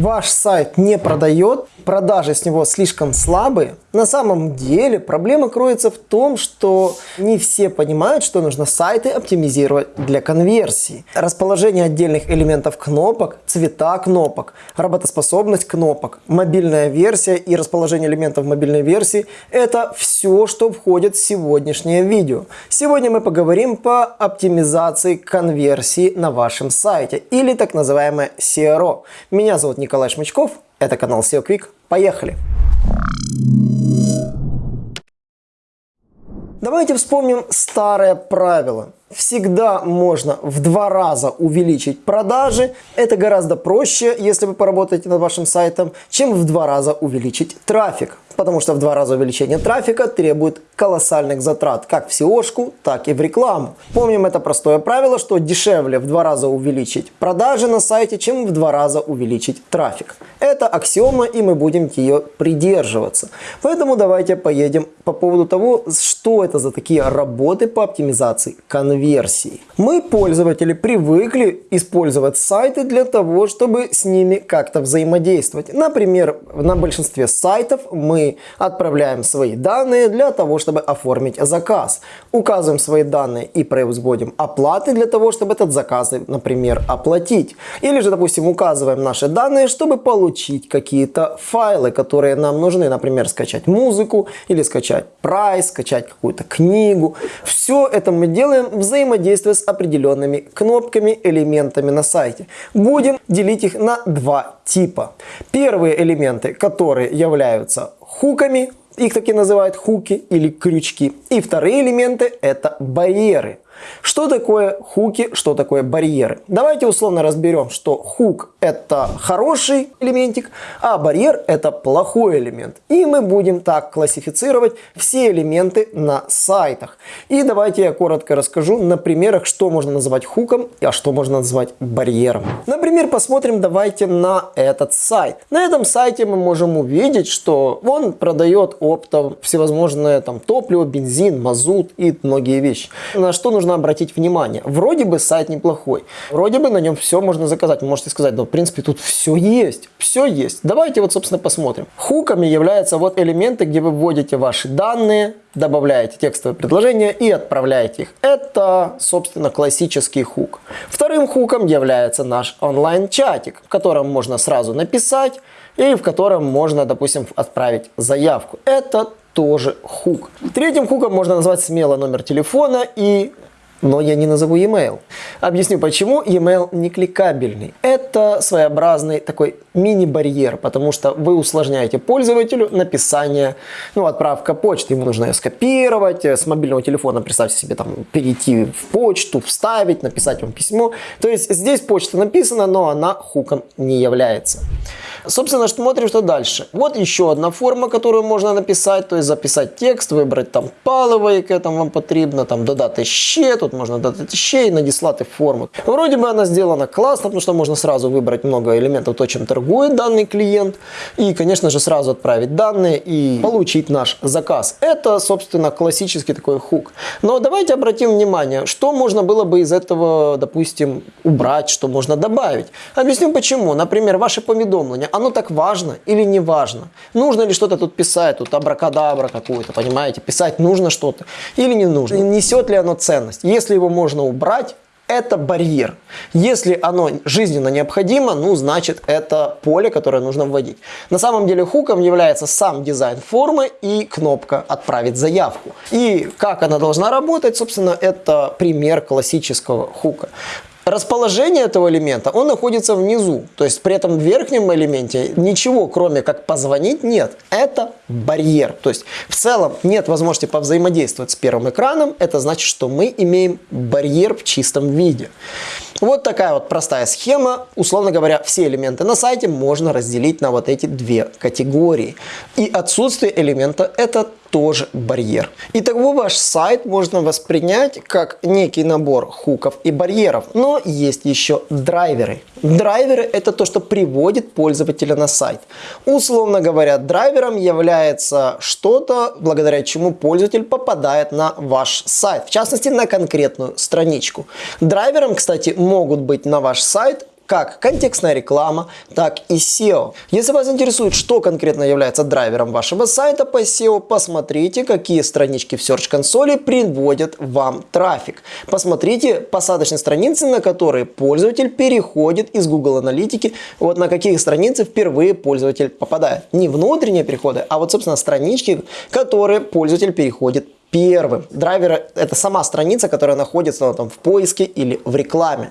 ваш сайт не продает, продажи с него слишком слабые, на самом деле проблема кроется в том, что не все понимают, что нужно сайты оптимизировать для конверсии. Расположение отдельных элементов кнопок, цвета кнопок, работоспособность кнопок, мобильная версия и расположение элементов мобильной версии – это все, что входит в сегодняшнее видео. Сегодня мы поговорим по оптимизации конверсии на вашем сайте или так называемое SEO. Меня зовут Николай Шмычков, это канал SEO Quick. Поехали! Давайте вспомним старое правило. Всегда можно в два раза увеличить продажи. Это гораздо проще, если вы поработаете над вашим сайтом, чем в два раза увеличить трафик потому что в два раза увеличение трафика требует колоссальных затрат как в SEO, так и в рекламу. Помним это простое правило, что дешевле в два раза увеличить продажи на сайте, чем в два раза увеличить трафик. Это аксиома и мы будем ее придерживаться. Поэтому давайте поедем по поводу того, что это за такие работы по оптимизации конверсии. Мы, пользователи, привыкли использовать сайты для того, чтобы с ними как-то взаимодействовать. Например, на большинстве сайтов мы отправляем свои данные для того, чтобы оформить заказ. Указываем свои данные и производим оплаты для того, чтобы этот заказ, например, оплатить. Или же, допустим, указываем наши данные, чтобы получить какие-то файлы, которые нам нужны. Например, скачать музыку или скачать прайс, скачать какую-то книгу. Все это мы делаем взаимодействуя с определенными кнопками, элементами на сайте. Будем делить их на два типа. Первые элементы, которые являются хуками, их таки называют хуки или крючки. И вторые элементы это барьеры. Что такое хуки, что такое барьеры? Давайте условно разберем, что хук это хороший элементик, а барьер это плохой элемент. И мы будем так классифицировать все элементы на сайтах. И давайте я коротко расскажу на примерах, что можно называть хуком, а что можно назвать барьером. Например, посмотрим давайте на этот сайт. На этом сайте мы можем увидеть, что он продает оптом всевозможные там топливо, бензин, мазут и многие вещи. На что нужно обратить внимание. Вроде бы сайт неплохой, вроде бы на нем все можно заказать. Вы можете сказать, да в принципе тут все есть, все есть. Давайте вот собственно посмотрим. Хуками являются вот элементы, где вы вводите ваши данные, добавляете текстовое предложение и отправляете их. Это, собственно, классический хук. Вторым хуком является наш онлайн-чатик, в котором можно сразу написать и в котором можно, допустим, отправить заявку. Это тоже хук. Третьим хуком можно назвать смело номер телефона и но я не назову e-mail. Объясню почему. E-mail не кликабельный. Это своеобразный такой мини-барьер, потому что вы усложняете пользователю написание, ну, отправка почты. Ему нужно ее скопировать, с мобильного телефона, представьте себе, там, перейти в почту, вставить, написать вам письмо. То есть здесь почта написана, но она хуком не является. Собственно, смотрим, что дальше. Вот еще одна форма, которую можно написать, то есть записать текст, выбрать там паливо, яке там вам потрібно, там додати ще, тут можно додати ще і надіслати форму. Вроде бы она сделана классно, потому что можно сразу выбрать много элементов, то, чем торгует данный клиент, и, конечно же, сразу отправить данные и получить наш заказ. Это, собственно, классический такой хук. Но давайте обратим внимание, что можно было бы из этого, допустим, убрать, что можно добавить. Объясню почему. Например, ваши поведомления оно так важно или не важно? Нужно ли что-то тут писать, тут абракадабра какую-то, понимаете? Писать нужно что-то или не нужно? Несет ли оно ценность? Если его можно убрать, это барьер. Если оно жизненно необходимо, ну, значит, это поле, которое нужно вводить. На самом деле хуком является сам дизайн формы и кнопка «Отправить заявку». И как она должна работать, собственно, это пример классического хука. Расположение этого элемента, он находится внизу. То есть при этом в верхнем элементе ничего, кроме как позвонить, нет. Это барьер. То есть в целом нет возможности повзаимодействовать с первым экраном. Это значит, что мы имеем барьер в чистом виде. Вот такая вот простая схема. Условно говоря, все элементы на сайте можно разделить на вот эти две категории. И отсутствие элемента это тоже барьер. Итого ваш сайт можно воспринять как некий набор хуков и барьеров, но есть еще драйверы. Драйверы это то, что приводит пользователя на сайт. Условно говоря, драйвером является что-то, благодаря чему пользователь попадает на ваш сайт, в частности на конкретную страничку. Драйвером, кстати, могут быть на ваш сайт как контекстная реклама, так и SEO. Если вас интересует, что конкретно является драйвером вашего сайта по SEO, посмотрите, какие странички в Search консоли приводят вам трафик. Посмотрите посадочные страницы, на которые пользователь переходит из Google аналитики, вот на какие страницы впервые пользователь попадает. Не внутренние переходы, а вот, собственно, странички, которые пользователь переходит первым. Драйвер – это сама страница, которая находится ну, там, в поиске или в рекламе.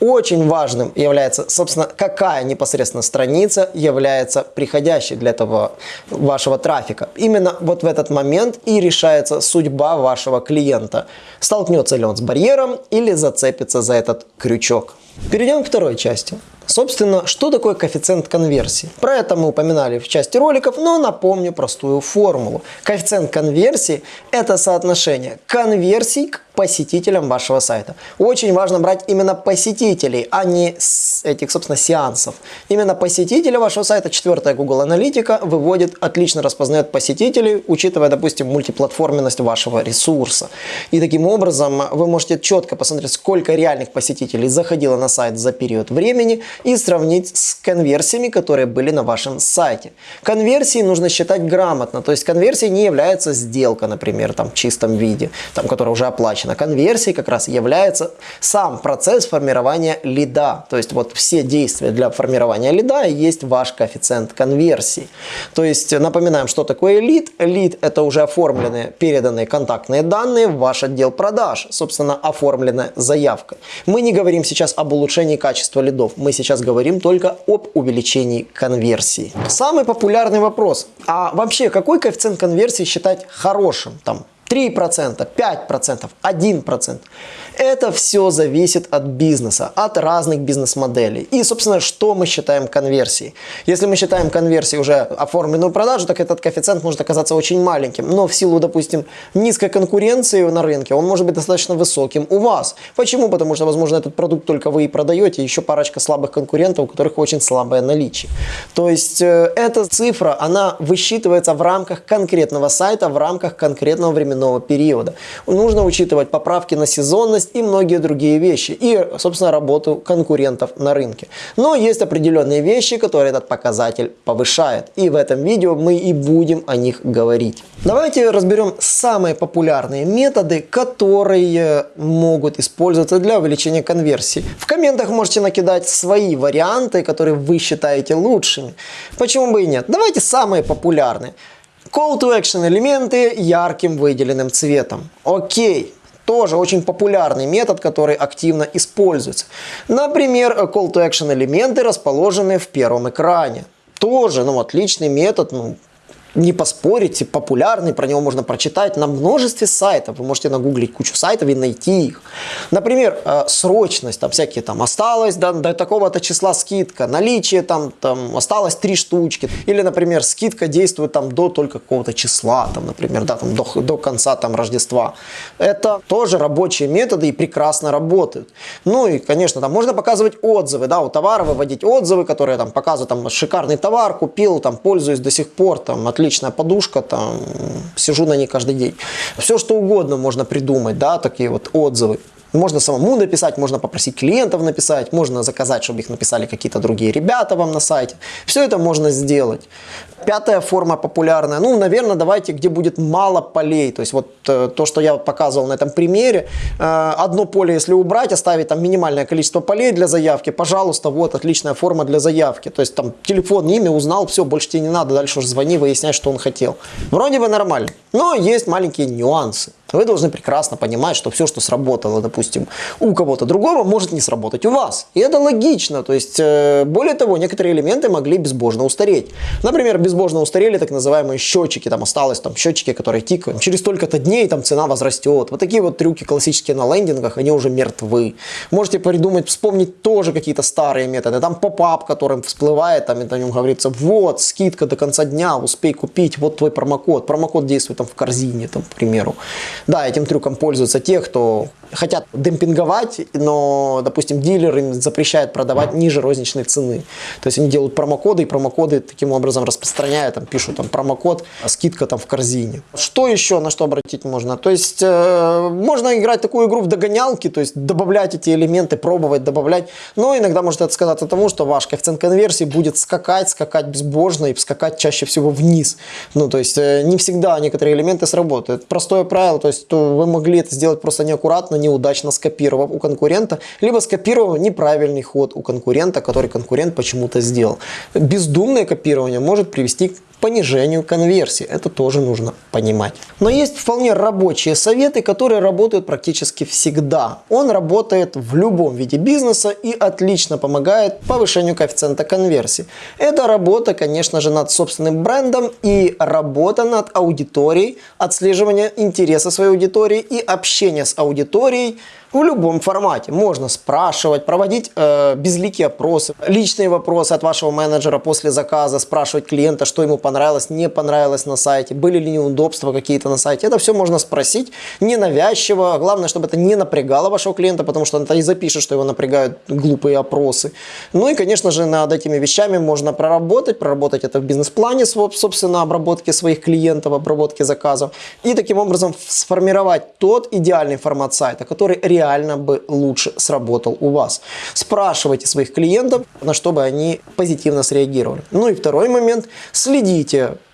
Очень важным является, собственно, какая непосредственно страница является приходящей для этого вашего трафика. Именно вот в этот момент и решается судьба вашего клиента. Столкнется ли он с барьером или зацепится за этот крючок. Перейдем к второй части. Собственно, что такое коэффициент конверсии? Про это мы упоминали в части роликов, но напомню простую формулу. Коэффициент конверсии – это соотношение конверсий к посетителям вашего сайта. Очень важно брать именно посетителей, а не этих, собственно, сеансов. Именно посетители вашего сайта, четвертая Google Аналитика, выводит, отлично распознает посетителей, учитывая, допустим, мультиплатформенность вашего ресурса. И таким образом вы можете четко посмотреть, сколько реальных посетителей заходило на сайт за период времени и сравнить с конверсиями, которые были на вашем сайте. Конверсии нужно считать грамотно, то есть конверсия не является сделка, например, там, в чистом виде, там, которая уже оплачена женщина. Конверсией как раз является сам процесс формирования лида. То есть вот все действия для формирования лида есть ваш коэффициент конверсии. То есть напоминаем, что такое лид. Лид это уже оформленные, переданные контактные данные в ваш отдел продаж. Собственно, оформленная заявка. Мы не говорим сейчас об улучшении качества лидов. Мы сейчас говорим только об увеличении конверсии. Самый популярный вопрос. А вообще, какой коэффициент конверсии считать хорошим? Там 3%, 5%, 1%. Это все зависит от бизнеса, от разных бизнес-моделей. И, собственно, что мы считаем конверсией? Если мы считаем конверсией уже оформленную продажу, так этот коэффициент может оказаться очень маленьким. Но в силу, допустим, низкой конкуренции на рынке, он может быть достаточно высоким у вас. Почему? Потому что, возможно, этот продукт только вы и продаете, еще парочка слабых конкурентов, у которых очень слабое наличие. То есть, э, эта цифра, она высчитывается в рамках конкретного сайта, в рамках конкретного временного периода. Нужно учитывать поправки на сезонность, и многие другие вещи. И, собственно, работу конкурентов на рынке. Но есть определенные вещи, которые этот показатель повышает. И в этом видео мы и будем о них говорить. Давайте разберем самые популярные методы, которые могут использоваться для увеличения конверсии. В комментах можете накидать свои варианты, которые вы считаете лучшими. Почему бы и нет? Давайте самые популярные. Call to action элементы ярким выделенным цветом. Окей, тоже очень популярный метод, который активно используется. Например, call to action элементы расположены в первом экране. Тоже, ну, отличный метод, ну, не поспорите, популярный, про него можно прочитать на множестве сайтов. Вы можете нагуглить кучу сайтов и найти их. Например, э, срочность, там всякие там осталось до, до такого-то числа скидка, наличие там, там осталось три штучки. Или, например, скидка действует там до только какого-то числа, там, например, да, там, до, до конца там Рождества. Это тоже рабочие методы и прекрасно работают. Ну и, конечно, там можно показывать отзывы, да, у товара выводить отзывы, которые там показывают, там, шикарный товар, купил, там, пользуюсь до сих пор, там, отлично отличная подушка, там, сижу на ней каждый день. Все, что угодно можно придумать, да, такие вот отзывы. Можно самому написать, можно попросить клиентов написать, можно заказать, чтобы их написали какие-то другие ребята вам на сайте. Все это можно сделать. Пятая форма популярная, ну, наверное, давайте, где будет мало полей. То есть вот э, то, что я показывал на этом примере. Э, одно поле, если убрать, оставить там минимальное количество полей для заявки, пожалуйста, вот отличная форма для заявки. То есть там телефон, имя узнал, все, больше тебе не надо, дальше уже звони, выясняй, что он хотел. Вроде бы нормально, но есть маленькие нюансы вы должны прекрасно понимать, что все, что сработало, допустим, у кого-то другого, может не сработать у вас. И это логично. То есть, э, более того, некоторые элементы могли безбожно устареть. Например, безбожно устарели так называемые счетчики. Там осталось там счетчики, которые тикают. Через столько-то дней там цена возрастет. Вот такие вот трюки классические на лендингах, они уже мертвы. Можете придумать, вспомнить тоже какие-то старые методы. Там поп-ап, которым всплывает, там на нем говорится, вот, скидка до конца дня, успей купить, вот твой промокод. Промокод действует там в корзине, там, к примеру. Да, этим трюком пользуются те, кто хотят демпинговать, но, допустим, дилер им запрещает продавать ниже розничной цены. То есть они делают промокоды, и промокоды таким образом распространяют распространяют, там, пишут там промокод, скидка там в корзине. Что еще, на что обратить можно? То есть, э, можно играть такую игру в догонялки, то есть, добавлять эти элементы, пробовать, добавлять, но иногда может это сказаться тому, что ваш коэффициент конверсии будет скакать, скакать безбожно и скакать чаще всего вниз. Ну, то есть, э, не всегда некоторые элементы сработают. Простое правило, то есть, то вы могли это сделать просто неаккуратно, неудачно скопировав у конкурента, либо скопировав неправильный ход у конкурента, который конкурент почему-то сделал. Бездумное копирование может привести к понижению конверсии. Это тоже нужно понимать. Но есть вполне рабочие советы, которые работают практически всегда. Он работает в любом виде бизнеса и отлично помогает повышению коэффициента конверсии. Это работа, конечно же, над собственным брендом и работа над аудиторией, отслеживание интереса своей аудитории и общение с аудиторией в любом формате. Можно спрашивать, проводить э, безликие опросы, личные вопросы от вашего менеджера после заказа, спрашивать клиента, что ему понравилось, не понравилось на сайте, были ли неудобства какие-то на сайте. Это все можно спросить ненавязчиво. Главное, чтобы это не напрягало вашего клиента, потому что он это и запишет, что его напрягают глупые опросы. Ну и, конечно же, над этими вещами можно проработать, проработать это в бизнес-плане, собственно, обработки своих клиентов, обработки заказов. И таким образом сформировать тот идеальный формат сайта, который реально бы лучше сработал у вас. Спрашивайте своих клиентов, на что бы они позитивно среагировали. Ну и второй момент. Следите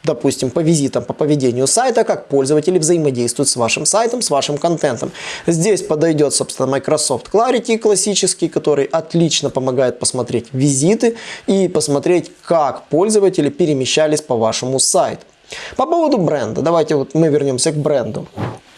допустим, по визитам, по поведению сайта, как пользователи взаимодействуют с вашим сайтом, с вашим контентом. Здесь подойдет, собственно, Microsoft Clarity классический, который отлично помогает посмотреть визиты и посмотреть, как пользователи перемещались по вашему сайту. По поводу бренда, давайте вот мы вернемся к бренду.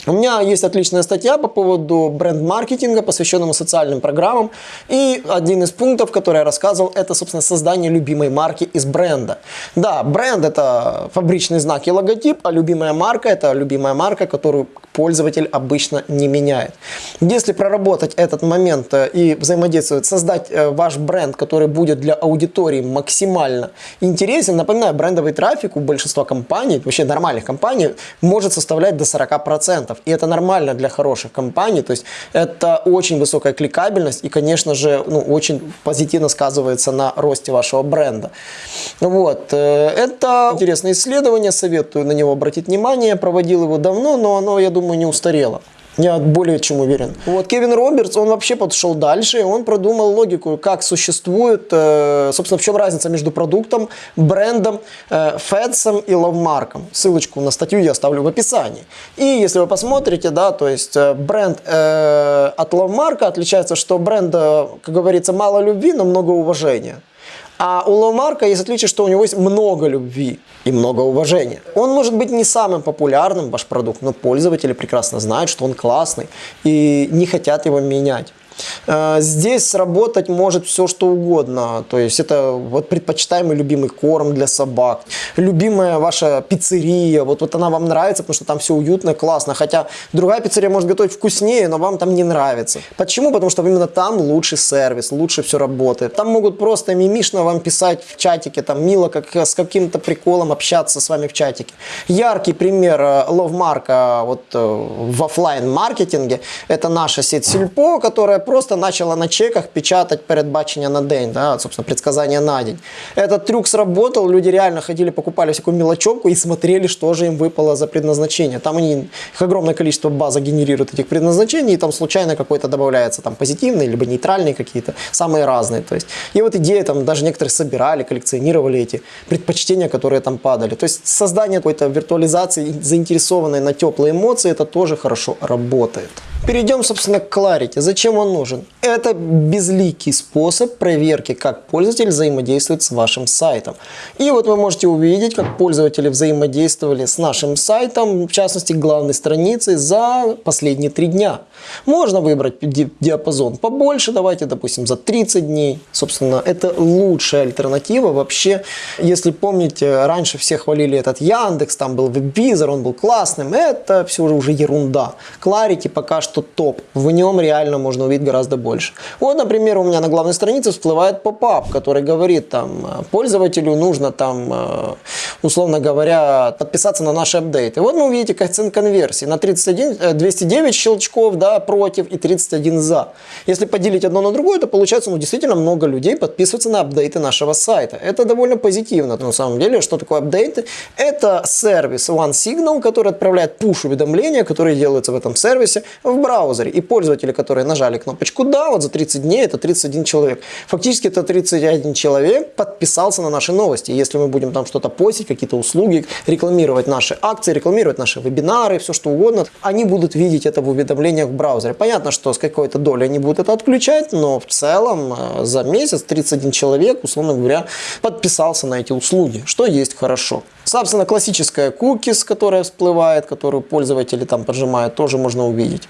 У меня есть отличная статья по поводу бренд-маркетинга, посвященному социальным программам. И один из пунктов, который я рассказывал, это, собственно, создание любимой марки из бренда. Да, бренд – это фабричный знак и логотип, а любимая марка – это любимая марка, которую пользователь обычно не меняет. Если проработать этот момент э, и взаимодействовать, создать э, ваш бренд, который будет для аудитории максимально интересен, напоминаю, брендовый трафик у большинства компаний, вообще нормальных компаний, может составлять до 40%. И это нормально для хороших компаний. То есть это очень высокая кликабельность и, конечно же, ну, очень позитивно сказывается на росте вашего бренда. Вот. Э, это интересное исследование, советую на него обратить внимание. Проводил его давно, но оно, я думаю, не устарело. Я более чем уверен. Вот Кевин Робертс, он вообще подошел дальше, он продумал логику, как существует, э, собственно, в чем разница между продуктом, брендом, э, фэдсом и лавмарком. Ссылочку на статью я оставлю в описании. И если вы посмотрите, да, то есть э, бренд от лавмарка отличается, что бренда, как говорится, мало любви, но много уважения. А у Ломарка есть отличие, что у него есть много любви и много уважения. Он может быть не самым популярным, ваш продукт, но пользователи прекрасно знают, что он классный и не хотят его менять. Э, здесь сработать может все что угодно. То есть это вот предпочитаемый любимый корм для собак, любимая ваша пиццерия, вот, вот она вам нравится, потому что там все уютно, классно. Хотя другая пиццерия может готовить вкуснее, но вам там не нравится. Почему? Потому что именно там лучший сервис, лучше все работает. Там могут просто мимишно вам писать в чатике, там мило, как с каким-то приколом общаться с вами в чатике. Яркий пример ловмарка вот э, в офлайн маркетинге это наша сеть Сильпо, которая просто начала на чеках печатать передбачення на день, да, собственно, предсказания на день. Этот трюк сработал, люди реально ходили, покупали всякую мелочевку и смотрели, что же им выпало за предназначение. Там они, их огромное количество база генерирует этих предназначений, и там случайно какой-то добавляется там позитивный, либо нейтральный какие-то, самые разные. То есть, и вот идея, там даже некоторые собирали, коллекционировали эти предпочтения, которые там падали. То есть создание какой-то виртуализации, заинтересованной на теплые эмоции, это тоже хорошо работает. Перейдем, собственно, к Clarity. Зачем он нужен? Это безликий способ проверки, как пользователь взаимодействует с вашим сайтом. И вот вы можете увидеть, как пользователи взаимодействовали с нашим сайтом, в частности, главной страницей, за последние три дня. Можно выбрать диапазон побольше, давайте, допустим, за 30 дней. Собственно, это лучшая альтернатива. Вообще, если помните, раньше все хвалили этот Яндекс, там был веб-визор, он был классным. Это все уже ерунда. Clarity пока что топ. В нем реально можно увидеть гораздо больше. Вот, например, у меня на главной странице всплывает поп-ап, который говорит там, пользователю нужно там, условно говоря, подписаться на наши апдейты. Вот мы увидите коэффициент конверсии на 31, 209 э, щелчков да, против и 31 за. Если поделить одно на другое, то получается ну, действительно много людей подписываются на апдейты нашего сайта. Это довольно позитивно. На самом деле, что такое апдейты? Это сервис OneSignal, который отправляет push-уведомления, которые делаются в этом сервисе в браузере. И пользователи, которые нажали кнопочку «Да», вот за 30 дней это 31 человек. Фактически это 31 человек подписался на наши новости. Если мы будем там что-то постить, какие-то услуги, рекламировать наши акции, рекламировать наши вебинары, все что угодно, они будут видеть это в уведомлениях в браузере. Понятно, что с какой-то долей они будут это отключать, но в целом э, за месяц 31 человек, условно говоря, подписался на эти услуги, что есть хорошо. Собственно, классическая cookies, которая всплывает, которую пользователи там поджимают, тоже можно увидеть.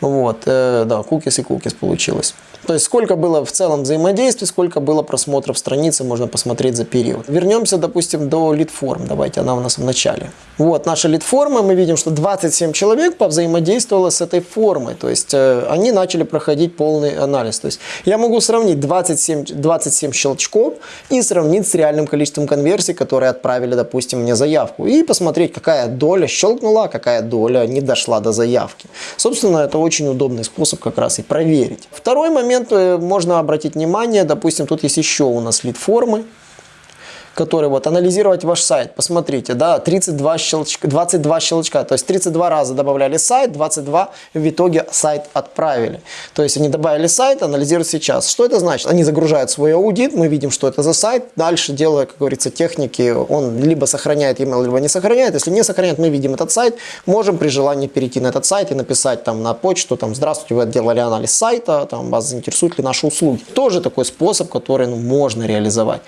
Вот, э, да, cookies и cookies получилось. То есть сколько было в целом взаимодействий, сколько было просмотров страницы, можно посмотреть за период. Вернемся, допустим, до лид-форм. Давайте, она у нас в начале. Вот наша лид-форма, мы видим, что 27 человек повзаимодействовало с этой формой. То есть э, они начали проходить полный анализ. То есть я могу сравнить 27, 27 щелчков и сравнить с реальным количеством конверсий, которые отправили, допустим, мне заявку. И посмотреть, какая доля щелкнула, какая доля не дошла до заявки. Собственно, это очень удобный способ как раз и проверить. Второй момент э, можно обратить внимание, допустим, тут есть еще у нас лид-формы который вот анализировать ваш сайт. Посмотрите, да, 32 щелчка, 22 щелчка, то есть 32 раза добавляли сайт, 22 в итоге сайт отправили. То есть они добавили сайт, анализируют сейчас. Что это значит? Они загружают свой аудит, мы видим, что это за сайт, дальше делая, как говорится, техники, он либо сохраняет email, либо не сохраняет. Если не сохраняет, мы видим этот сайт, можем при желании перейти на этот сайт и написать там на почту, там, здравствуйте, вы делали анализ сайта, там, вас заинтересуют ли наши услуги. Тоже такой способ, который ну, можно реализовать.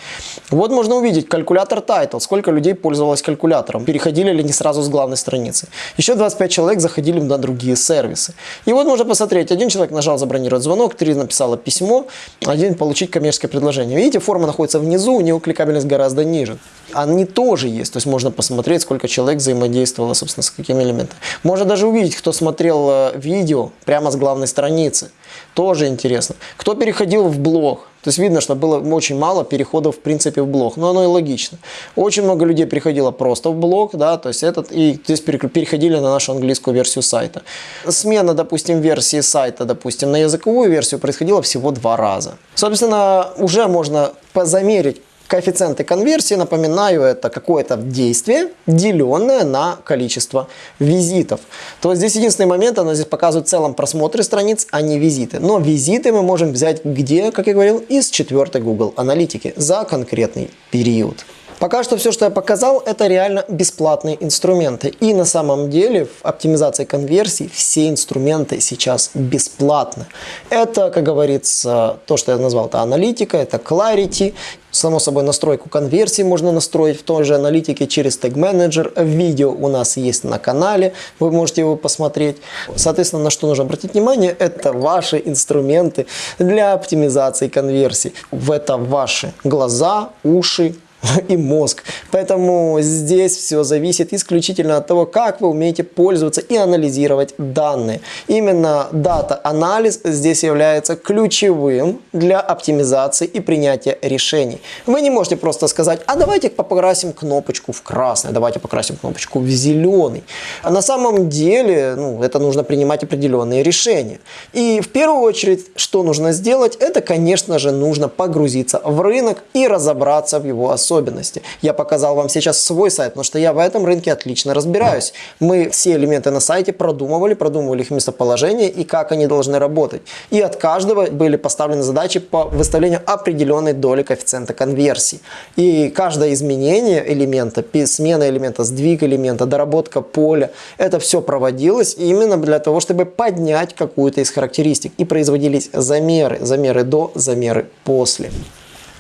Вот можно увидеть, увидеть калькулятор Title, сколько людей пользовалось калькулятором, переходили ли не сразу с главной страницы. Еще 25 человек заходили на другие сервисы. И вот можно посмотреть, один человек нажал забронировать звонок, три написала письмо, один получить коммерческое предложение. Видите, форма находится внизу, у него кликабельность гораздо ниже. Они тоже есть, то есть можно посмотреть, сколько человек взаимодействовало, собственно, с какими элементами. Можно даже увидеть, кто смотрел э, видео прямо с главной страницы. Тоже интересно. Кто переходил в блог, то есть видно, что было очень мало переходов в принципе в блог, но оно и логично. Очень много людей переходило просто в блог, да, то есть этот, и здесь переходили на нашу английскую версию сайта. Смена, допустим, версии сайта, допустим, на языковую версию происходила всего два раза. Собственно, уже можно позамерить Коэффициенты конверсии, напоминаю, это какое-то действие, деленное на количество визитов. То здесь единственный момент, она здесь показывает в целом просмотры страниц, а не визиты. Но визиты мы можем взять где, как я говорил, из четвертой Google аналитики за конкретный период. Пока что все, что я показал, это реально бесплатные инструменты. И на самом деле в оптимизации конверсий все инструменты сейчас бесплатны. Это, как говорится, то, что я назвал, это аналитика, это Clarity. Само собой, настройку конверсий можно настроить в той же аналитике через Tag Manager. Видео у нас есть на канале, вы можете его посмотреть. Соответственно, на что нужно обратить внимание, это ваши инструменты для оптимизации конверсий. В это ваши глаза, уши, и мозг. Поэтому здесь все зависит исключительно от того, как вы умеете пользоваться и анализировать данные. Именно дата-анализ здесь является ключевым для оптимизации и принятия решений. Вы не можете просто сказать, а давайте покрасим кнопочку в красный, давайте покрасим кнопочку в зеленый. А на самом деле ну, это нужно принимать определенные решения. И в первую очередь, что нужно сделать, это, конечно же, нужно погрузиться в рынок и разобраться в его особенностях особенности. Я показал вам сейчас свой сайт, потому что я в этом рынке отлично разбираюсь. Мы все элементы на сайте продумывали, продумывали их местоположение и как они должны работать. И от каждого были поставлены задачи по выставлению определенной доли коэффициента конверсии. И каждое изменение элемента, смена элемента, сдвиг элемента, доработка поля, это все проводилось именно для того, чтобы поднять какую-то из характеристик. И производились замеры, замеры до, замеры после.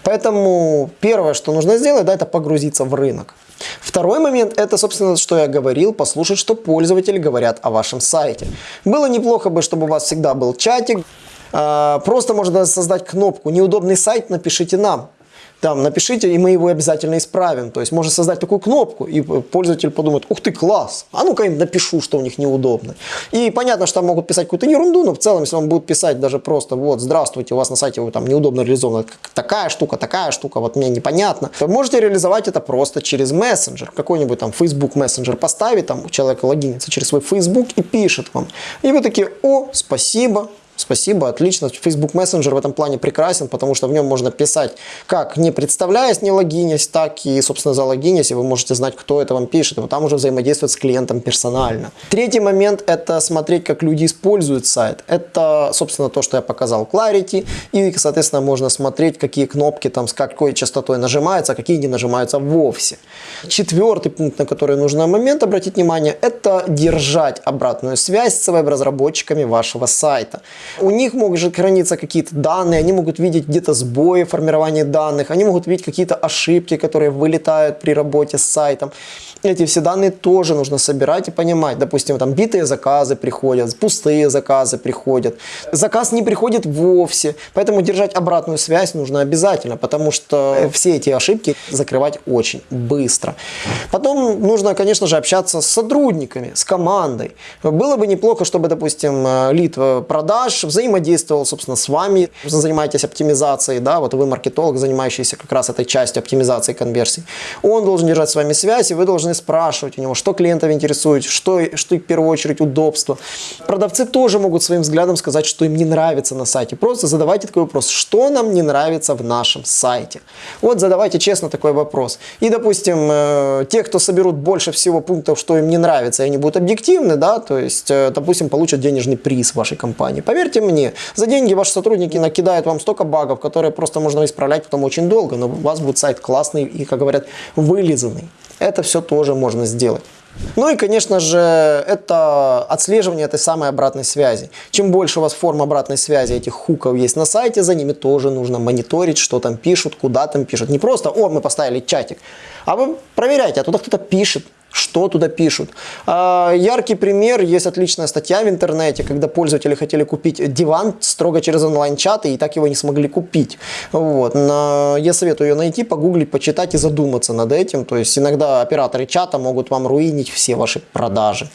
Поэтому первое, что нужно сделать, да, это погрузиться в рынок. Второй момент, это, собственно, что я говорил, послушать, что пользователи говорят о вашем сайте. Было неплохо бы, чтобы у вас всегда был чатик. А, просто можно создать кнопку «Неудобный сайт, напишите нам». Там напишите, и мы его обязательно исправим. То есть можно создать такую кнопку, и пользователь подумает, ух ты, класс, а ну-ка им напишу, что у них неудобно. И понятно, что там могут писать какую-то ерунду, но в целом, если он будет писать даже просто, вот, здравствуйте, у вас на сайте вы, там неудобно реализована такая штука, такая штука, вот мне непонятно, вы можете реализовать это просто через мессенджер, какой-нибудь там Facebook мессенджер поставить, там человек логинится через свой Facebook и пишет вам. И вы такие, о, спасибо, Спасибо, отлично. Facebook Messenger в этом плане прекрасен, потому что в нем можно писать как не представляясь, не логинясь, так и, собственно, залогинясь, и вы можете знать, кто это вам пишет, и вот там уже взаимодействовать с клиентом персонально. Третий момент – это смотреть, как люди используют сайт. Это, собственно, то, что я показал Clarity, и, соответственно, можно смотреть, какие кнопки там с какой частотой нажимаются, а какие не нажимаются вовсе. Четвертый пункт, на который нужно момент обратить внимание, это держать обратную связь с веб-разработчиками вашего сайта. У них могут храниться какие-то данные, они могут видеть где-то сбои формирования данных, они могут видеть какие-то ошибки, которые вылетают при работе с сайтом. Эти все данные тоже нужно собирать и понимать. Допустим, там битые заказы приходят, пустые заказы приходят. Заказ не приходит вовсе, поэтому держать обратную связь нужно обязательно, потому что все эти ошибки закрывать очень быстро. Потом нужно, конечно же, общаться с сотрудниками, с командой. Было бы неплохо, чтобы, допустим, лид продаж взаимодействовал, собственно, с вами, занимаетесь оптимизацией, да, вот вы маркетолог, занимающийся как раз этой частью оптимизации конверсий. Он должен держать с вами связь, и вы должны спрашивать у него, что клиентов интересует, что, что в первую очередь удобство. Продавцы тоже могут своим взглядом сказать, что им не нравится на сайте. Просто задавайте такой вопрос, что нам не нравится в нашем сайте. Вот задавайте честно такой вопрос. И, допустим, э, те, кто соберут больше всего пунктов, что им не нравится, они будут объективны, да, то есть, э, допустим, получат денежный приз вашей компании. Поверьте, Поверьте мне, за деньги ваши сотрудники накидают вам столько багов, которые просто можно исправлять потом очень долго, но у вас будет сайт классный и, как говорят, вылизанный. Это все тоже можно сделать. Ну и, конечно же, это отслеживание этой самой обратной связи. Чем больше у вас форм обратной связи, этих хуков есть на сайте, за ними тоже нужно мониторить, что там пишут, куда там пишут. Не просто, о, мы поставили чатик, а вы проверяйте, а туда кто-то пишет, что туда пишут. А, яркий пример, есть отличная статья в интернете, когда пользователи хотели купить диван строго через онлайн-чаты и так его не смогли купить. Вот. Я советую ее найти, погуглить, почитать и задуматься над этим. То есть иногда операторы чата могут вам руинить все ваши продажи.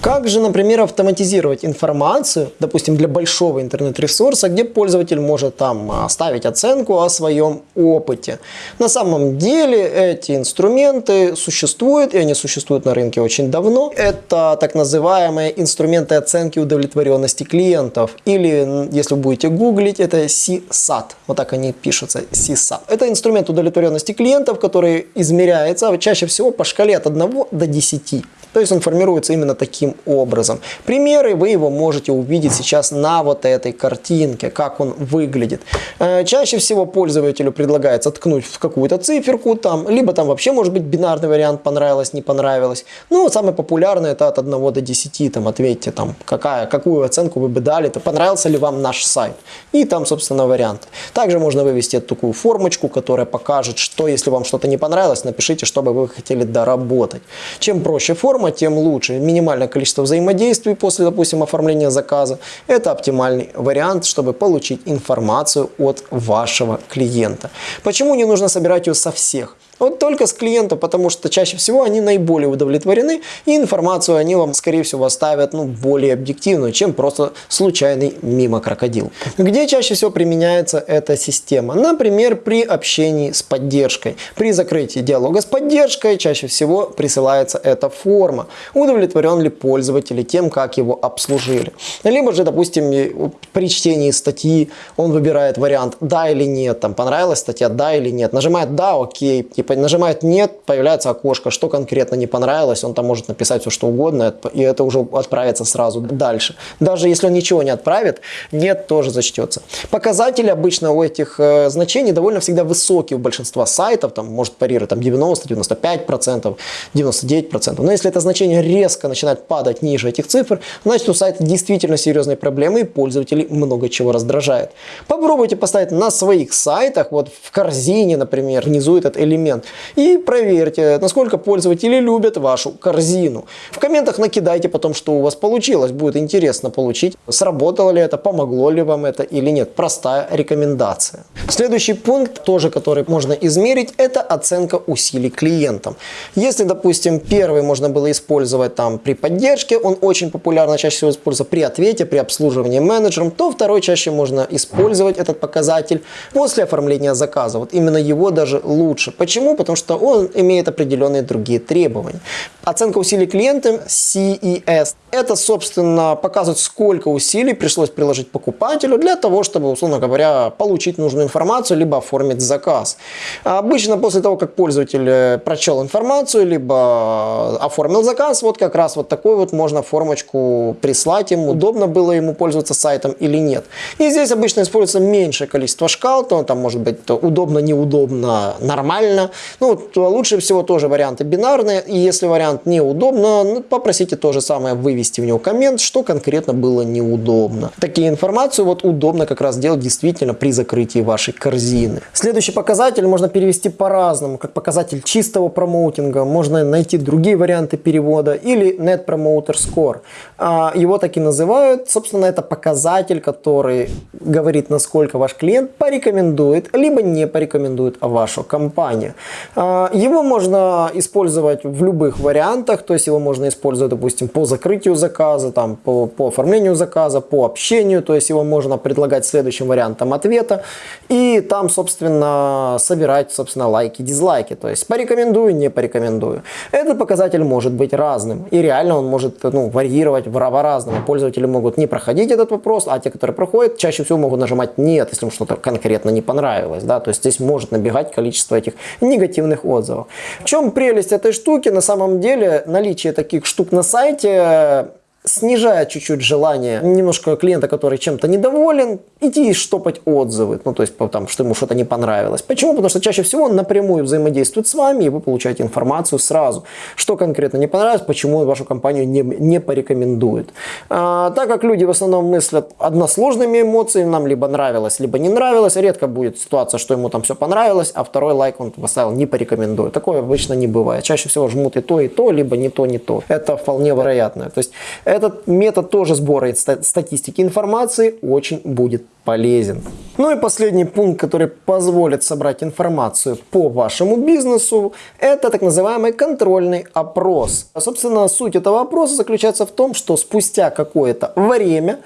Как же, например, автоматизировать информацию, допустим, для большого интернет-ресурса, где пользователь может там оставить оценку о своем опыте. На самом деле эти инструменты существуют, и они существуют на рынке очень давно. Это так называемые инструменты оценки удовлетворенности клиентов. Или, если вы будете гуглить, это CSAT. Вот так они пишутся, CSAT. Это инструмент удовлетворенности клиентов, который измеряется чаще всего по шкале от 1 до 10. То есть он формируется именно таким образом. Примеры вы его можете увидеть сейчас на вот этой картинке, как он выглядит. Э, чаще всего пользователю предлагается ткнуть в какую-то циферку, там, либо там вообще может быть бинарный вариант, понравилось, не понравилось. Ну, самый популярный это от 1 до 10, там, ответьте, там, какая, какую оценку вы бы дали, то понравился ли вам наш сайт. И там, собственно, варианты. Также можно вывести такую формочку, которая покажет, что если вам что-то не понравилось, напишите, что бы вы хотели доработать. Чем проще форма, форма, тем лучше. Минимальное количество взаимодействий после, допустим, оформления заказа. Это оптимальный вариант, чтобы получить информацию от вашего клиента. Почему не нужно собирать ее со всех? Вот только с клиента, потому что чаще всего они наиболее удовлетворены, и информацию они вам, скорее всего, оставят ну, более объективную, чем просто случайный мимо крокодил. Где чаще всего применяется эта система? Например, при общении с поддержкой. При закрытии диалога с поддержкой чаще всего присылается эта форма. Удовлетворен ли пользователь тем, как его обслужили. Либо же, допустим, при чтении статьи он выбирает вариант «да» или «нет», там понравилась статья «да» или «нет», нажимает «да», «окей», нажимает «нет», появляется окошко, что конкретно не понравилось, он там может написать все что угодно, и это уже отправится сразу дальше. Даже если он ничего не отправит, «нет» тоже зачтется. Показатели обычно у этих э, значений довольно всегда высокие у большинства сайтов, там может парировать там 90, 95%, 99%. Но если это значение резко начинает падать ниже этих цифр, значит у сайта действительно серьезные проблемы и пользователей много чего раздражает. Попробуйте поставить на своих сайтах, вот в корзине, например, внизу этот элемент клиент. И проверьте, насколько пользователи любят вашу корзину. В комментах накидайте потом, что у вас получилось. Будет интересно получить, сработало ли это, помогло ли вам это или нет. Простая рекомендация. Следующий пункт, тоже который можно измерить, это оценка усилий клиентам. Если, допустим, первый можно было использовать там при поддержке, он очень популярно чаще всего используется при ответе, при обслуживании менеджером, то второй чаще можно использовать этот показатель после оформления заказа. Вот именно его даже лучше. Почему? Потому что он имеет определенные другие требования. Оценка усилий клиентам CES. Это, собственно, показывает, сколько усилий пришлось приложить покупателю для того, чтобы, условно говоря, получить нужную информацию, либо оформить заказ. Обычно после того, как пользователь э, прочел информацию, либо оформил заказ, вот как раз вот такой вот можно формочку прислать ему, удобно было ему пользоваться сайтом или нет. И здесь обычно используется меньшее количество шкал, то там может быть удобно, неудобно, нормально. Ну, лучше всего тоже варианты бинарные, и если вариант неудобно, ну, попросите то же самое вывести в него коммент, что конкретно было неудобно. Такие информацию вот удобно как раз делать действительно при закрытии вашей корзины. Следующий показатель можно перевести по-разному, как показатель чистого промоутинга, можно найти другие варианты перевода или Net Promoter Score. А, его так и называют, собственно, это показатель, который говорит, насколько ваш клиент порекомендует, либо не порекомендует вашу компанию. А, его можно использовать в любых вариантах, то есть его можно использовать, допустим, по закрытию заказа, там, по, по оформлению заказа, по общению, то есть его можно предлагать следующим вариантом ответа, и там, собственно, собирать, собственно, лайки, дизлайки, то есть порекомендую, не порекомендую. Этот показатель может быть разным, и реально он может ну, варьировать по-разному. Пользователи могут не проходить этот вопрос, а те, которые проходят, чаще всего могут нажимать «нет», если им что-то конкретно не понравилось. Да? То есть здесь может набегать количество этих негативных отзывов. В чем прелесть этой штуки? На самом деле наличие таких штук на сайте снижает чуть-чуть желание немножко клиента, который чем-то недоволен, идти и штопать отзывы, ну то есть там, что ему что-то не понравилось. Почему? Потому что чаще всего он напрямую взаимодействует с вами, и вы получаете информацию сразу, что конкретно не понравилось, почему вашу компанию не, не порекомендует. А, так как люди в основном мыслят односложными эмоциями, нам либо нравилось, либо не нравилось, редко будет ситуация, что ему там все понравилось, а второй лайк он поставил не порекомендует. Такое обычно не бывает. Чаще всего жмут и то, и то, либо не то, не то. Это вполне вероятно. То есть этот метод тоже сбора статистики информации очень будет полезен. Ну и последний пункт, который позволит собрать информацию по вашему бизнесу, это так называемый контрольный опрос. Собственно, суть этого опроса заключается в том, что спустя какое-то время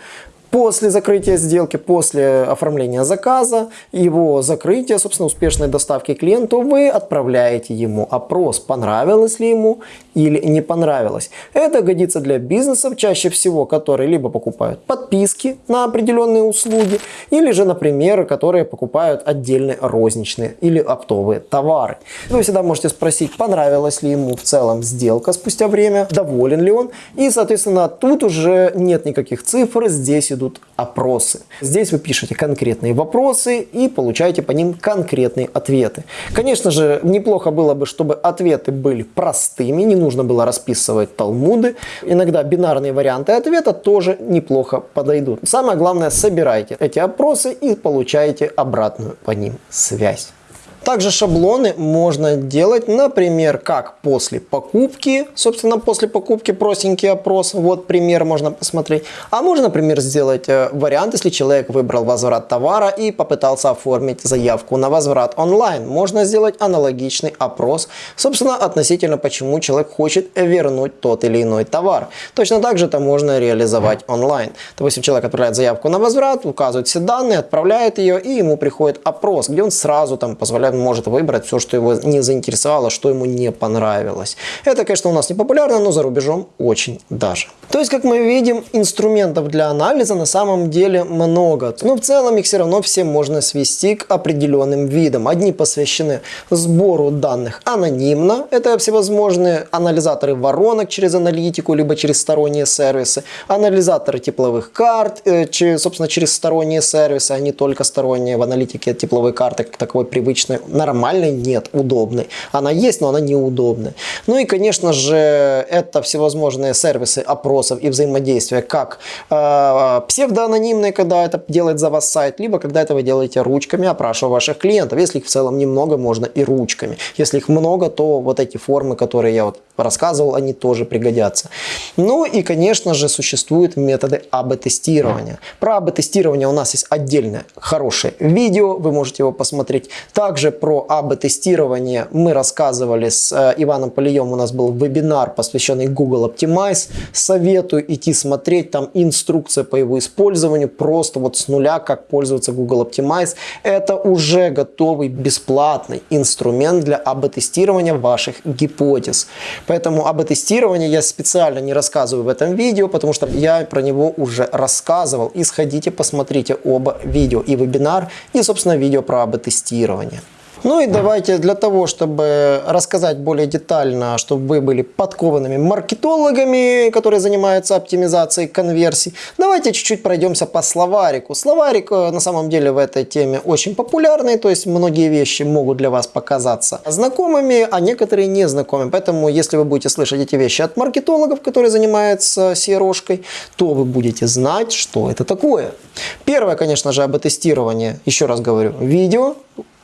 После закрытия сделки, после оформления заказа, его закрытия, собственно, успешной доставки клиенту, вы отправляете ему опрос, понравилось ли ему или не понравилось. Это годится для бизнесов, чаще всего, которые либо покупают подписки на определенные услуги, или же, например, которые покупают отдельные розничные или оптовые товары. Вы всегда можете спросить, понравилась ли ему в целом сделка спустя время, доволен ли он, и, соответственно, тут уже нет никаких цифр, здесь идут опросы. Здесь вы пишете конкретные вопросы и получаете по ним конкретные ответы. Конечно же, неплохо было бы, чтобы ответы были простыми, не нужно было расписывать талмуды. Иногда бинарные варианты ответа тоже неплохо подойдут. Самое главное, собирайте эти опросы и получаете обратную по ним связь. Также шаблоны можно делать, например, как после покупки, собственно, после покупки простенький опрос, вот пример можно посмотреть. А можно, например, сделать э, вариант, если человек выбрал возврат товара и попытался оформить заявку на возврат онлайн. Можно сделать аналогичный опрос, собственно, относительно почему человек хочет вернуть тот или иной товар. Точно так же это можно реализовать онлайн. Допустим, человек отправляет заявку на возврат, указывает все данные, отправляет ее, и ему приходит опрос, где он сразу там позволяет он может выбрать все, что его не заинтересовало, что ему не понравилось. Это, конечно, у нас не популярно, но за рубежом очень даже. То есть, как мы видим, инструментов для анализа на самом деле много. Но в целом их все равно все можно свести к определенным видам. Одни посвящены сбору данных анонимно. Это всевозможные анализаторы воронок через аналитику, либо через сторонние сервисы. Анализаторы тепловых карт, э, собственно, через сторонние сервисы, а не только сторонние. В аналитике тепловой карты, таковой привычной, нормальной нет, удобной. Она есть, но она неудобная. Ну и, конечно же, это всевозможные сервисы опросов и взаимодействия, как э, псевдоанонимные, когда это делает за вас сайт, либо когда это вы делаете ручками, опрашивая ваших клиентов. Если их в целом немного, можно и ручками. Если их много, то вот эти формы, которые я вот рассказывал, они тоже пригодятся. Ну и, конечно же, существуют методы АБ-тестирования. Про АБ-тестирование у нас есть отдельное хорошее видео, вы можете его посмотреть. Также про АБ-тестирование мы рассказывали с э, Иваном Полием, у нас был вебинар, посвященный Google Optimize. Советую идти смотреть, там инструкция по его использованию, просто вот с нуля, как пользоваться Google Optimize. Это уже готовый бесплатный инструмент для АБ-тестирования ваших гипотез. Поэтому об тестировании я специально не рассказываю в этом видео, потому что я про него уже рассказывал. И сходите, посмотрите оба видео, и вебинар, и, собственно, видео про об тестировании. Ну и давайте для того, чтобы рассказать более детально, чтобы вы были подкованными маркетологами, которые занимаются оптимизацией конверсий, давайте чуть-чуть пройдемся по словарику. Словарик э, на самом деле в этой теме очень популярный, то есть многие вещи могут для вас показаться знакомыми, а некоторые незнакомыми. Поэтому если вы будете слышать эти вещи от маркетологов, которые занимаются CRO-шкой, то вы будете знать, что это такое. Первое, конечно же, об тестировании, еще раз говорю, видео,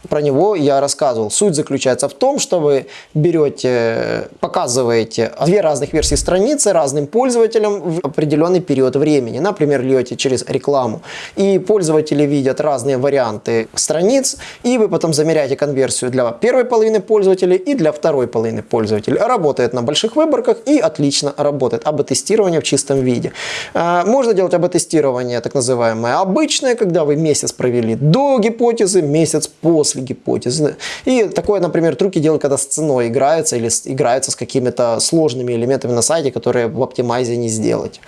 про него я рассказывал. Суть заключается в том, что вы берете, показываете две разных версии страницы разным пользователям в определенный период времени. Например, льете через рекламу. И пользователи видят разные варианты страниц, и вы потом замеряете конверсию для первой половины пользователей и для второй половины пользователей. Работает на больших выборках и отлично работает. АБ-тестирование в чистом виде. А, можно делать АБ-тестирование так называемое обычное, когда вы месяц провели до гипотезы, месяц после после гипотезы. И такое, например, трюки делают, когда с ценой играются или играются с какими-то сложными элементами на сайте, которые в оптимайзе не сделать.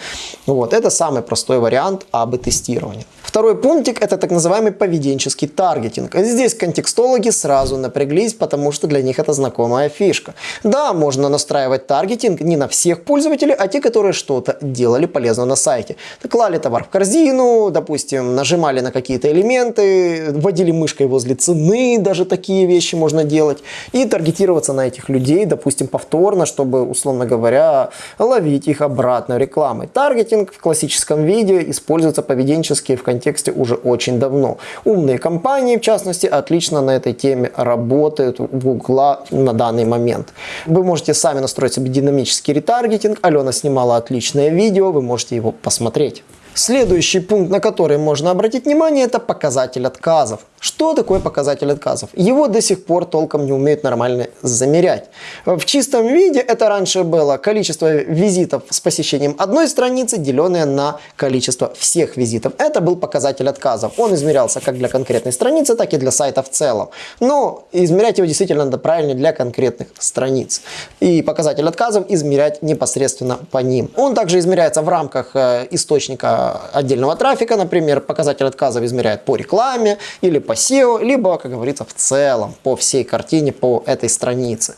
Вот. Это самый простой вариант АБ-тестирования. Второй пунктик – это так называемый поведенческий таргетинг. Здесь контекстологи сразу напряглись, потому что для них это знакомая фишка. Да, можно настраивать таргетинг не на всех пользователей, а те, которые что-то делали полезно на сайте. Клали товар в корзину, допустим, нажимали на какие-то элементы, вводили мышкой возле цены, даже такие вещи можно делать. И таргетироваться на этих людей, допустим, повторно, чтобы, условно говоря, ловить их обратно рекламой. Таргетинг в классическом виде используется поведенчески в контексте контексте уже очень давно. Умные компании, в частности, отлично на этой теме работают в Google на данный момент. Вы можете сами настроить себе динамический ретаргетинг. Алена снимала отличное видео, вы можете его посмотреть. Следующий пункт, на который можно обратить внимание, это показатель отказов. Что такое показатель отказов? Его до сих пор толком не умеют нормально замерять. В чистом виде это раньше было количество визитов с посещением одной страницы, деленное на количество всех визитов. Это был показатель отказов. Он измерялся как для конкретной страницы, так и для сайта в целом. Но измерять его действительно надо правильно для конкретных страниц. И показатель отказов измерять непосредственно по ним. Он также измеряется в рамках э, источника отдельного трафика, например, показатель отказов измеряет по рекламе или по SEO, либо, как говорится, в целом по всей картине, по этой странице.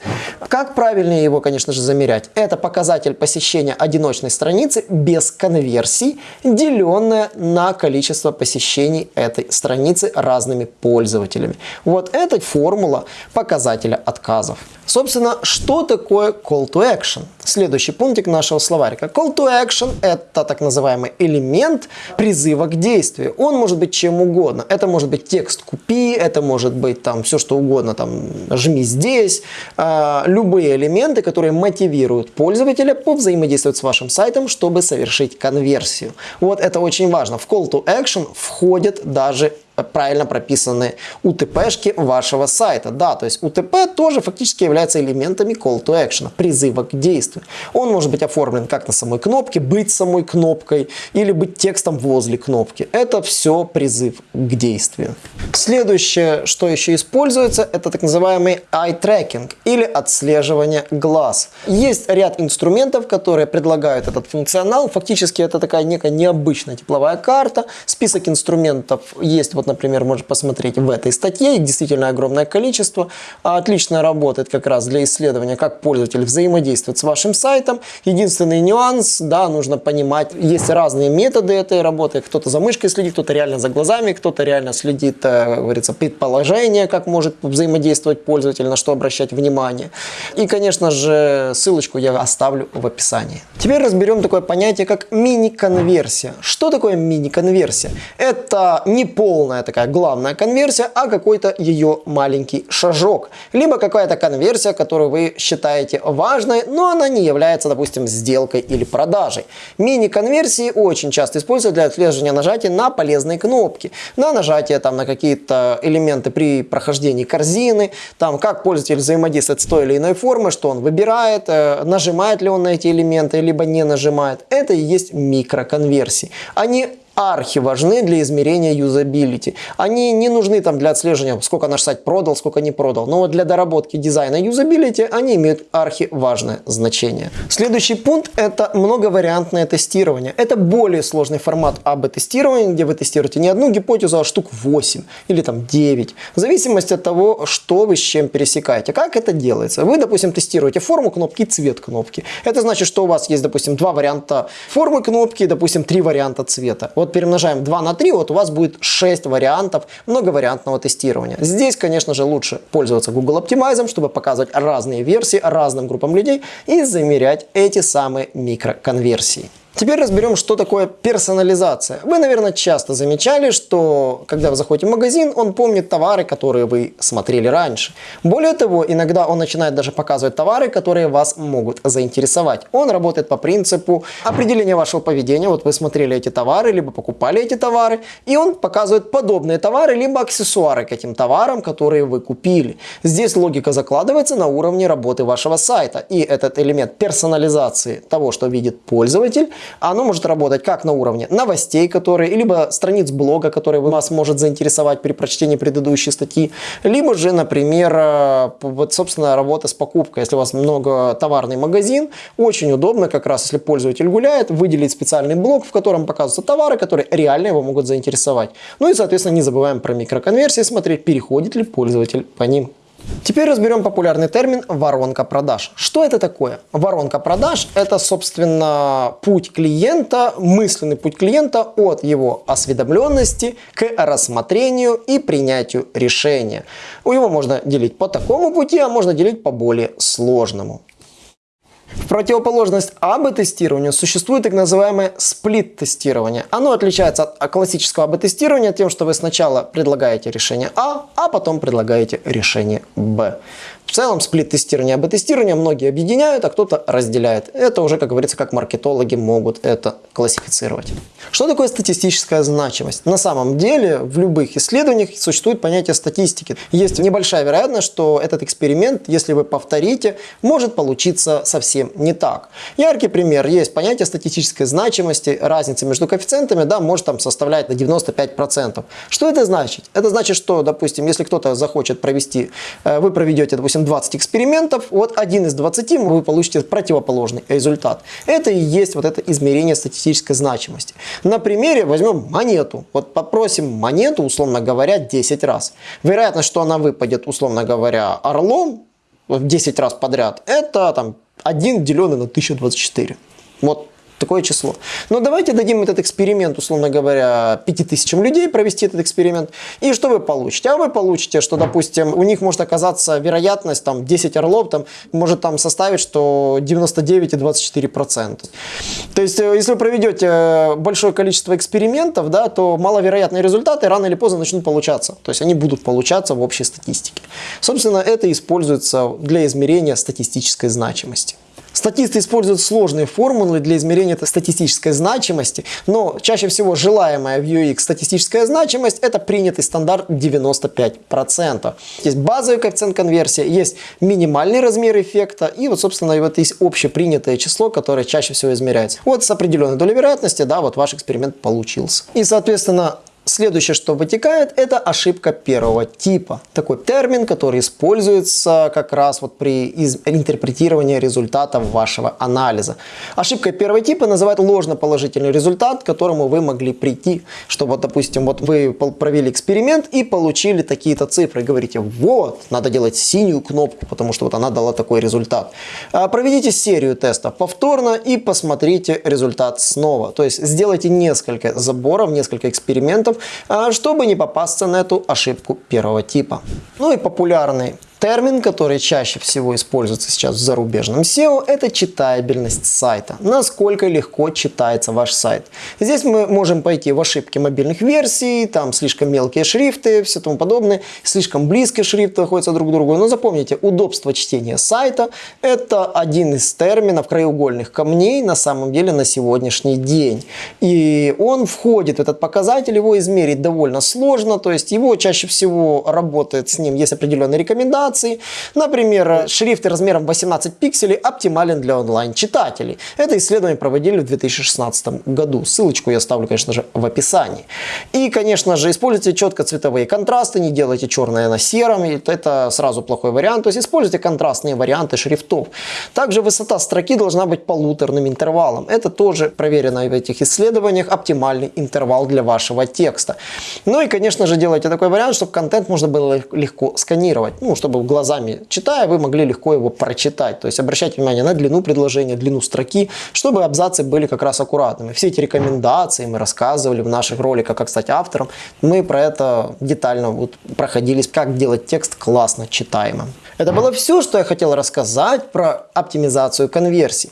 Как правильнее его, конечно же, замерять? Это показатель посещения одиночной страницы без конверсий, деленное на количество посещений этой страницы разными пользователями. Вот это формула показателя отказов. Собственно, что такое call to action? Следующий пунктик нашего словарика. Call to action – это так называемый элемент призыва к действию. Он может быть чем угодно. Это может быть текст «купи», это может быть там все что угодно, там «жми здесь». Э, любые элементы, которые мотивируют пользователя повзаимодействовать с вашим сайтом, чтобы совершить конверсию. Вот это очень важно. В call to action входят даже правильно прописаны UTP-шки вашего сайта. Да, то есть UTP тоже фактически является элементами call to action, призыва к действию. Он может быть оформлен как на самой кнопке, быть самой кнопкой или быть текстом возле кнопки. Это все призыв к действию. Следующее, что еще используется, это так называемый eye tracking или отслеживание глаз. Есть ряд инструментов, которые предлагают этот функционал. Фактически это такая некая необычная тепловая карта. Список инструментов есть вот например, можно посмотреть в этой статье. Их действительно огромное количество. Отлично работает как раз для исследования, как пользователь взаимодействует с вашим сайтом. Единственный нюанс, да, нужно понимать, есть разные методы этой работы. Кто-то за мышкой следит, кто-то реально за глазами, кто-то реально следит, э, говорится, предположение, как может взаимодействовать пользователь, на что обращать внимание. И, конечно же, ссылочку я оставлю в описании. Теперь разберем такое понятие, как мини-конверсия. Что такое мини-конверсия? Это не полная такая главная конверсия, а какой-то ее маленький шажок. Либо какая-то конверсия, которую вы считаете важной, но она не является, допустим, сделкой или продажей. Мини-конверсии очень часто используют для отслеживания нажатия на полезные кнопки. На нажатие там, на какие-то элементы при прохождении корзины, там, как пользователь взаимодействует с той или иной формой, что он выбирает, э, нажимает ли он на эти элементы, либо не нажимает. Это и есть микроконверсии. Они архи важны для измерения юзабилити. Они не нужны там для отслеживания, сколько наш сайт продал, сколько не продал. Но для доработки дизайна юзабилити они имеют архи важное значение. Следующий пункт это многовариантное тестирование. Это более сложный формат АБ-тестирования, где вы тестируете не одну гипотезу, а штук 8 или там 9. В зависимости от того, что вы с чем пересекаете. Как это делается? Вы, допустим, тестируете форму кнопки и цвет кнопки. Это значит, что у вас есть, допустим, два варианта формы кнопки, допустим, три варианта цвета. Вот перемножаем 2 на 3, вот у вас будет 6 вариантов многовариантного тестирования. Здесь, конечно же, лучше пользоваться Google Optimize, чтобы показывать разные версии разным группам людей и замерять эти самые микроконверсии. Теперь разберем, что такое персонализация. Вы, наверное, часто замечали, что когда вы заходите в магазин, он помнит товары, которые вы смотрели раньше. Более того, иногда он начинает даже показывать товары, которые вас могут заинтересовать. Он работает по принципу определения вашего поведения. Вот вы смотрели эти товары, либо покупали эти товары, и он показывает подобные товары, либо аксессуары к этим товарам, которые вы купили. Здесь логика закладывается на уровне работы вашего сайта. И этот элемент персонализации того, что видит пользователь, оно может работать как на уровне новостей, которые, либо страниц блога, которые вас может заинтересовать при прочтении предыдущей статьи, либо же, например, э, вот, собственно, работа с покупкой. Если у вас много товарный магазин, очень удобно как раз, если пользователь гуляет, выделить специальный блок, в котором показываются товары, которые реально его могут заинтересовать. Ну и, соответственно, не забываем про микроконверсии, смотреть, переходит ли пользователь по ним. Теперь разберем популярный термин воронка продаж. Что это такое? Воронка продаж – это, собственно, путь клиента, мысленный путь клиента от его осведомленности к рассмотрению и принятию решения. Его можно делить по такому пути, а можно делить по более сложному. В противоположность АБ-тестированию существует так называемое сплит-тестирование. Оно отличается от классического АБ-тестирования тем, что вы сначала предлагаете решение А, а потом предлагаете решение Б. В целом сплит-тестирование и АБ-тестирование многие объединяют, а кто-то разделяет. Это уже, как говорится, как маркетологи могут это классифицировать. Что такое статистическая значимость? На самом деле в любых исследованиях существует понятие статистики. Есть небольшая вероятность, что этот эксперимент, если вы повторите, может получиться совсем не так. Яркий пример. Есть понятие статистической значимости, разница между коэффициентами да, может там составлять на 95%. Что это значит? Это значит, что, допустим, если кто-то захочет провести, э, вы проведете, допустим, допустим, 20 экспериментов, вот один из 20 вы получите противоположный результат. Это и есть вот это измерение статистической значимости. На примере возьмем монету. Вот попросим монету, условно говоря, 10 раз. Вероятность, что она выпадет, условно говоря, орлом 10 раз подряд, это там 1 деленный на 1024. Вот такое число. Но давайте дадим этот эксперимент, условно говоря, 5000 людей провести этот эксперимент. И что вы получите? А вы получите, что, допустим, у них может оказаться вероятность, там, 10 орлов, там, может там составить, что 99,24%. То есть, э, если вы проведете э, большое количество экспериментов, да, то маловероятные результаты рано или поздно начнут получаться. То есть, они будут получаться в общей статистике. Собственно, это используется для измерения статистической значимости. Статисты используют сложные формулы для измерения статистической значимости, но чаще всего желаемая в UX статистическая значимость – это принятый стандарт 95%. Есть базовый коэффициент конверсии, есть минимальный размер эффекта, и вот, собственно, вот есть общепринятое число, которое чаще всего измеряется. Вот с определенной долей вероятности, да, вот ваш эксперимент получился. И, соответственно, Следующее, что вытекает, это ошибка первого типа. Такой термин, который используется как раз вот при интерпретировании результатов вашего анализа. Ошибкой первого типа называют ложноположительный результат, к которому вы могли прийти. Что вот, допустим, вот вы провели эксперимент и получили такие-то цифры. Говорите, вот, надо делать синюю кнопку, потому что вот она дала такой результат. А, проведите серию тестов повторно и посмотрите результат снова. То есть сделайте несколько заборов, несколько экспериментов, чтобы не попасться на эту ошибку первого типа. Ну и популярный Термин, который чаще всего используется сейчас в зарубежном SEO, это читабельность сайта. Насколько легко читается ваш сайт. Здесь мы можем пойти в ошибки мобильных версий, там слишком мелкие шрифты, все тому подобное, слишком близкие шрифты находятся друг к другу. Но запомните, удобство чтения сайта – это один из терминов краеугольных камней на самом деле на сегодняшний день. И он входит в этот показатель, его измерить довольно сложно, то есть его чаще всего работает с ним, есть определенные рекомендации, информации. Например, шрифт размером 18 пикселей оптимален для онлайн-читателей. Это исследование проводили в 2016 году. Ссылочку я оставлю, конечно же, в описании. И, конечно же, используйте четко цветовые контрасты, не делайте черное на сером, это сразу плохой вариант. То есть используйте контрастные варианты шрифтов. Также высота строки должна быть полуторным интервалом. Это тоже проверено в этих исследованиях оптимальный интервал для вашего текста. Ну и, конечно же, делайте такой вариант, чтобы контент можно было легко сканировать, ну, чтобы глазами читая, вы могли легко его прочитать. То есть обращайте внимание на длину предложения, длину строки, чтобы абзацы были как раз аккуратными. Все эти рекомендации мы рассказывали в наших роликах, как стать автором. Мы про это детально вот проходились, как делать текст классно читаемым. Это было все, что я хотел рассказать про оптимизацию конверсий.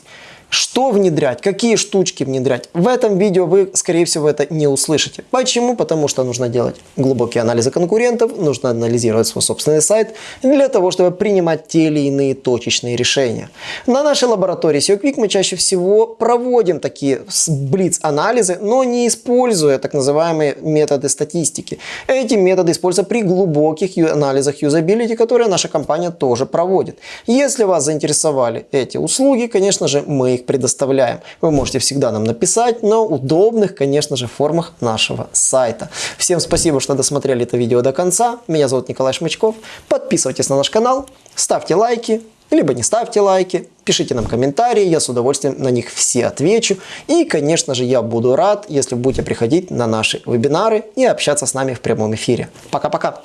Что внедрять, какие штучки внедрять, в этом видео вы, скорее всего, это не услышите. Почему? Потому что нужно делать глубокие анализы конкурентов, нужно анализировать свой собственный сайт для того, чтобы принимать те или иные точечные решения. На нашей лаборатории SEO Quick мы чаще всего проводим такие блиц-анализы, но не используя так называемые методы статистики. Эти методы используются при глубоких анализах юзабилити, которые наша компания тоже проводит. Если вас заинтересовали эти услуги, конечно же, мы их предоставляем. Вы можете всегда нам написать на удобных, конечно же, формах нашего сайта. Всем спасибо, что досмотрели это видео до конца. Меня зовут Николай Шмычков. Подписывайтесь на наш канал, ставьте лайки, либо не ставьте лайки, пишите нам комментарии, я с удовольствием на них все отвечу. И, конечно же, я буду рад, если будете приходить на наши вебинары и общаться с нами в прямом эфире. Пока-пока!